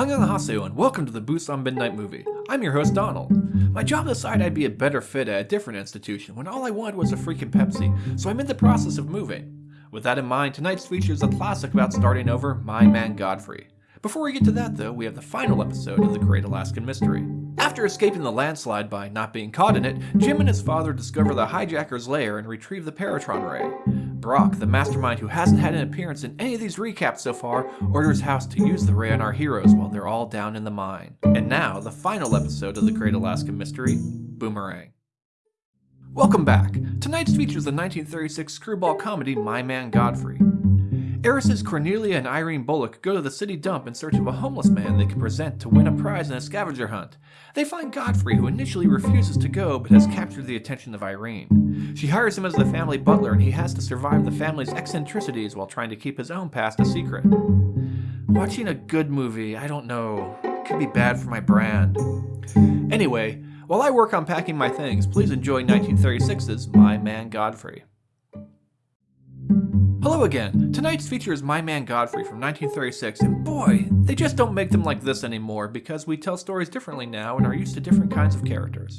Annyeonghaseyo and welcome to the Busan Midnight Movie. I'm your host Donald. My job decided I'd be a better fit at a different institution when all I wanted was a freaking Pepsi, so I'm in the process of moving. With that in mind, tonight's feature is a classic about starting over, My Man Godfrey. Before we get to that though, we have the final episode of The Great Alaskan Mystery. After escaping the landslide by not being caught in it, Jim and his father discover the hijacker's lair and retrieve the Peratron Ray. Brock, the mastermind who hasn't had an appearance in any of these recaps so far, orders House to use the ray on our heroes while they're all down in the mine. And now, the final episode of The Great Alaska Mystery, Boomerang. Welcome back! Tonight's features the 1936 screwball comedy My Man Godfrey. Eris's Cornelia and Irene Bullock go to the city dump in search of a homeless man they can present to win a prize in a scavenger hunt. They find Godfrey, who initially refuses to go but has captured the attention of Irene. She hires him as the family butler and he has to survive the family's eccentricities while trying to keep his own past a secret. Watching a good movie, I don't know, could be bad for my brand. Anyway, while I work on packing my things, please enjoy 1936's My Man Godfrey. Hello again! Tonight's feature is My Man Godfrey from 1936, and boy, they just don't make them like this anymore because we tell stories differently now and are used to different kinds of characters.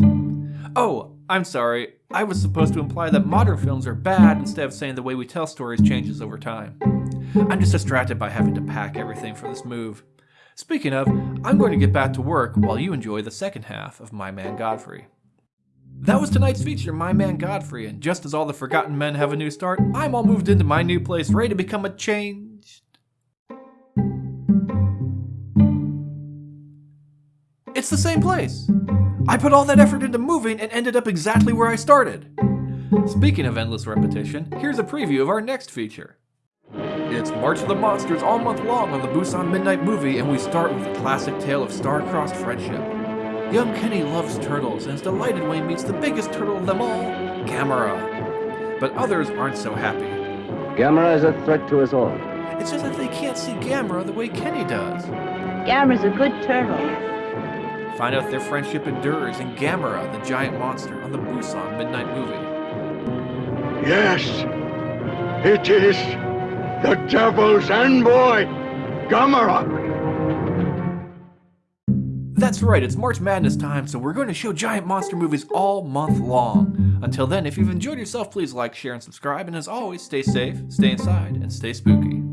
Oh, I'm sorry, I was supposed to imply that modern films are bad instead of saying the way we tell stories changes over time. I'm just distracted by having to pack everything for this move. Speaking of, I'm going to get back to work while you enjoy the second half of My Man Godfrey. That was tonight's feature, My Man Godfrey, and just as all the forgotten men have a new start, I'm all moved into my new place, ready to become a changed... It's the same place! I put all that effort into moving and ended up exactly where I started! Speaking of endless repetition, here's a preview of our next feature. It's March of the Monsters all month long on the Busan Midnight Movie, and we start with a classic tale of star-crossed friendship. Young Kenny loves turtles and is delighted when he meets the biggest turtle of them all, Gamera. But others aren't so happy. Gamera is a threat to us all. It's just that they can't see Gamera the way Kenny does. Gamera's a good turtle. Find out if their friendship endures in Gamera, the giant monster, on the Busan Midnight Movie. Yes, it is the devil's envoy, Gamera. That's right, it's March Madness time, so we're going to show giant monster movies all month long. Until then, if you've enjoyed yourself, please like, share, and subscribe, and as always, stay safe, stay inside, and stay spooky.